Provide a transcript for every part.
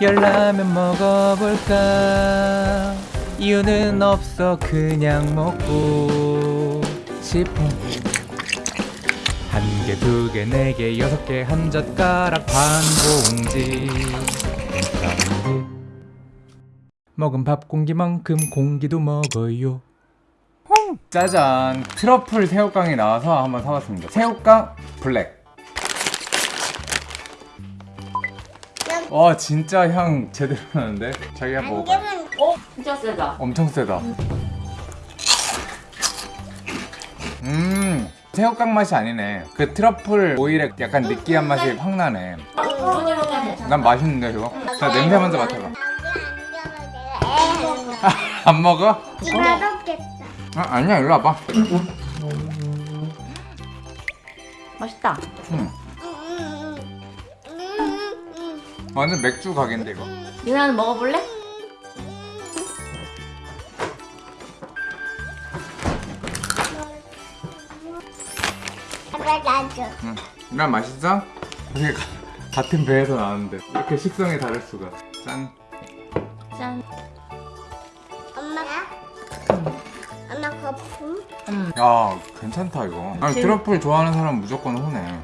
열라면 먹어볼까? 이유는 없어 그냥 먹고 싶어. 한 개, 두 개, 네 개, 여섯 개, 한 젓가락 반 감사합니다. 먹은 밥 공기만큼 공기도 먹어요. 짜잔! 트러플 새우깡이 나와서 한번 사봤습니다. 새우깡 블랙 와 진짜 향 제대로 나는데 자기가 먹어봐 안개는 어? 진짜 세다. 엄청 세다 음 새우깡 맛이 아니네 그 트러플 오일의 약간 느끼한 맛이 확 나네 먹으면 괜찮아. 난 맛있는데 이거 자 냄새 먼저 맡아봐 안 먹어? 맛없겠다. 아, 아니야 일로 와봐 맛있다. 음. 완전 맥주 가게인데 이거 유나는 먹어볼래? 나도. 응. 난 맛있어? 이게 가- 같은 배에서 나왔는데 이렇게 식성이 다를 수가 짠 짠. 엄마가? 엄마 거품? 음. 야 괜찮다 이거 아니 진- 트러플 좋아하는 사람 무조건 후네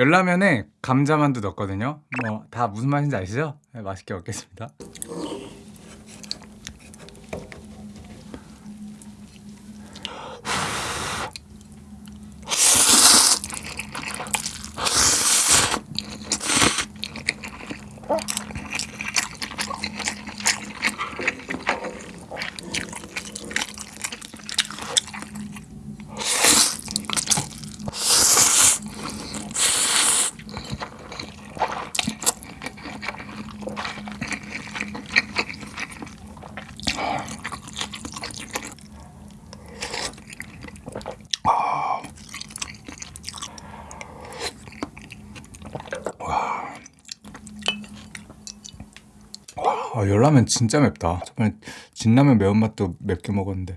열라면에 감자만두 넣었거든요 뭐 다 무슨 맛인지 아시죠? 네, 맛있게 먹겠습니다 아, 열라면 진짜 맵다. 저번에 진라면 매운맛도 맵게 먹었는데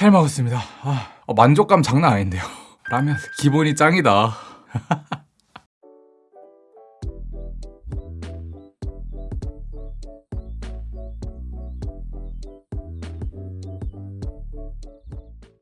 잘 먹었습니다. 아, 어, 만족감 장난 아닌데요. 라면 기본이 짱이다.